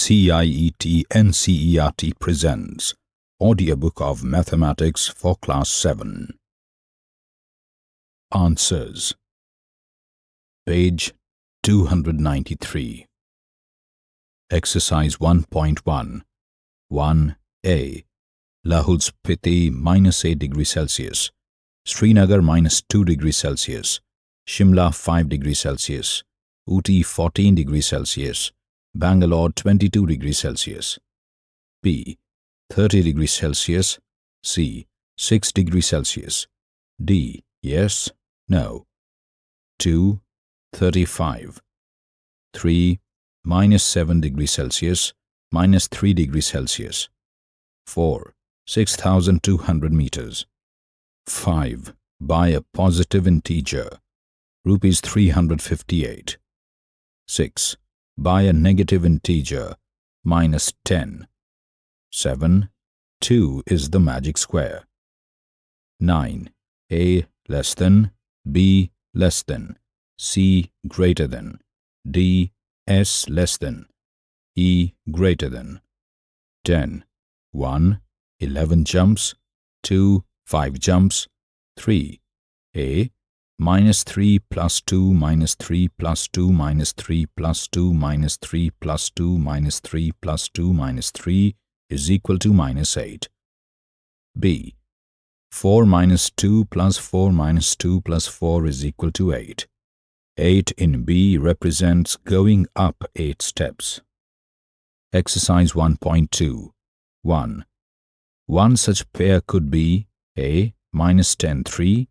CIET NCERT presents Audiobook of Mathematics for Class 7. Answers. Page 293 Exercise 1.1 1a Lahul Spiti minus 8 degrees Celsius. Srinagar minus 2 degrees Celsius. Shimla 5 degrees Celsius. Ooty 14 degrees Celsius Bangalore 22 degrees Celsius. B. 30 degrees Celsius. C. 6 degrees Celsius. D. Yes, no. 2. 35. 3. Minus 7 degrees Celsius. Minus 3 degrees Celsius. 4. 6,200 meters. 5. By a positive integer. Rupees 358. 6 by a negative integer, minus 10. 7. 2 is the magic square. 9. A less than, B less than, C greater than, D S less than, E greater than. 10. 1. 11 jumps, 2. 5 jumps, 3. A minus 3 plus 2 minus 3 plus 2 minus 3 plus 2 minus 3 plus 2 minus 3 plus 2 minus 3 is equal to minus 8. B. 4 minus 2 plus 4 minus 2 plus 4 is equal to 8. 8 in B represents going up 8 steps. Exercise 1.2 1. One such pair could be A minus 10 3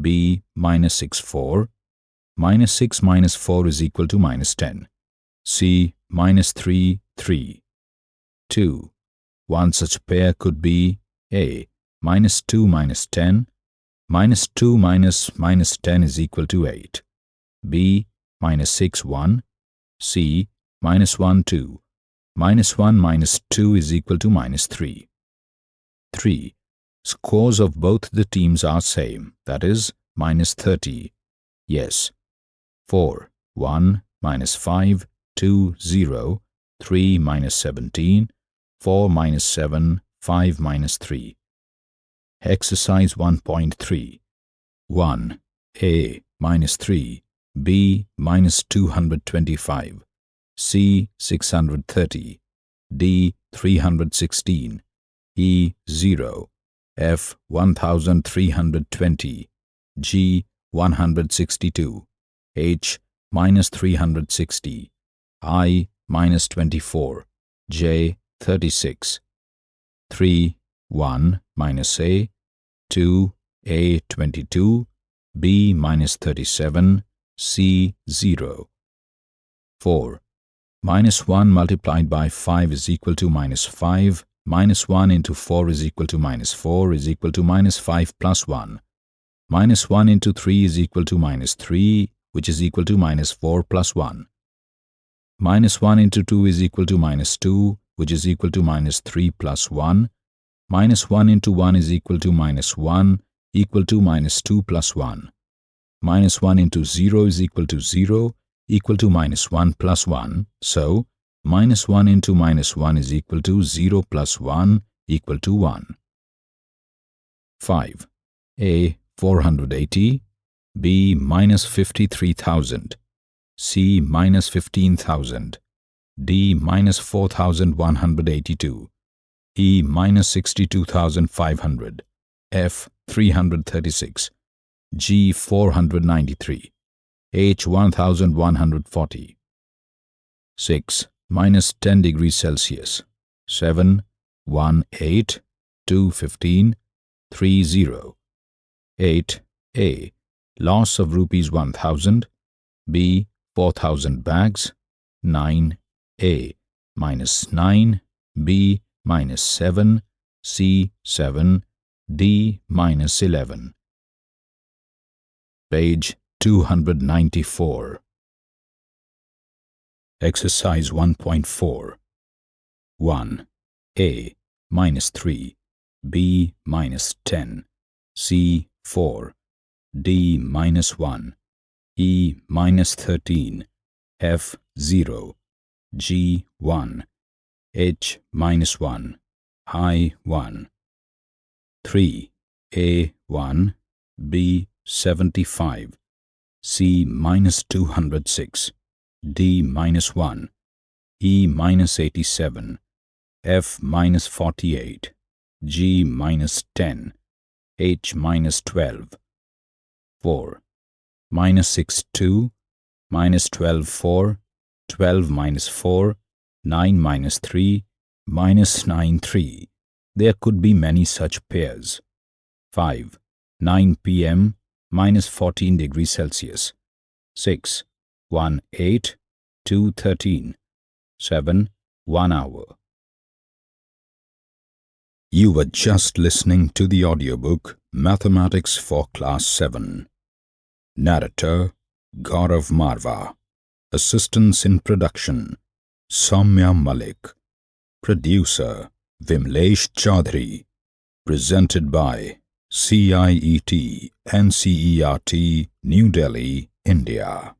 b minus 6 4 minus 6 minus 4 is equal to minus 10 c minus 3 3 2 one such pair could be a. Minus 2 minus 10 minus 2 minus minus 10 is equal to 8 b minus 6 1 c minus 1 2 minus 1 minus 2 is equal to minus 3 3 Scores of both the teams are same, that is, minus 30. Yes. 4, 1, minus 5, 2, 0, 3, minus 17, 4, minus 7, 5, minus 3. Exercise 1.3 1. A, minus 3, B, minus 225, C, 630, D, 316, E, 0, F 1320, G 162, H minus 360, I minus 24, J 36, 3 1 minus A, 2 A 22, B minus 37, C 0. 4. Minus 1 multiplied by 5 is equal to minus 5 minus 1 into 4 is equal to minus 4 is equal to minus 5 plus 1. Minus 1 into 3 is equal to minus 3, which is equal to minus 4 plus 1. Minus 1 into 2 is equal to minus 2, which is equal to minus 3 plus 1. Minus 1 into 1 is equal to minus 1, equal to minus 2 plus 1. Minus 1 into 0 is equal to 0, equal to minus 1 plus 1. So, minus 1 into minus 1 is equal to 0 plus 1 equal to 1. 5. A 480, B minus 53,000, C minus 15,000, D minus 4,182, E minus 62,500, F 336, G 493, H 1,140. 6 minus 10 degrees Celsius, 7, 1, 8, 2, 15, 3, 0. 8, A. Loss of rupees 1000, B. 4000 bags, 9, A. Minus 9, B. Minus 7, C. 7, D. Minus 11. Page 294. Exercise 1.4 1. A minus 3, B minus 10, C 4, D minus 1, E minus 13, F 0, G 1, H minus 1, I 1. 3. A 1, B 75, C minus 206, D minus 1, E minus 87, F minus 48, G minus 10, H minus 12, 4, minus 6 2, minus 12 4, 12 minus 4, 9 minus 3, minus 9 3. There could be many such pairs. 5. 9 p.m. minus 14 degrees Celsius. 6. 1 8, 2 13. 7. 1 hour. You were just listening to the audiobook Mathematics for Class 7. Narrator Gaurav Marva. Assistance in production Soumya Malik. Producer Vimlesh Chaudhary. Presented by CIET NCERT New Delhi, India.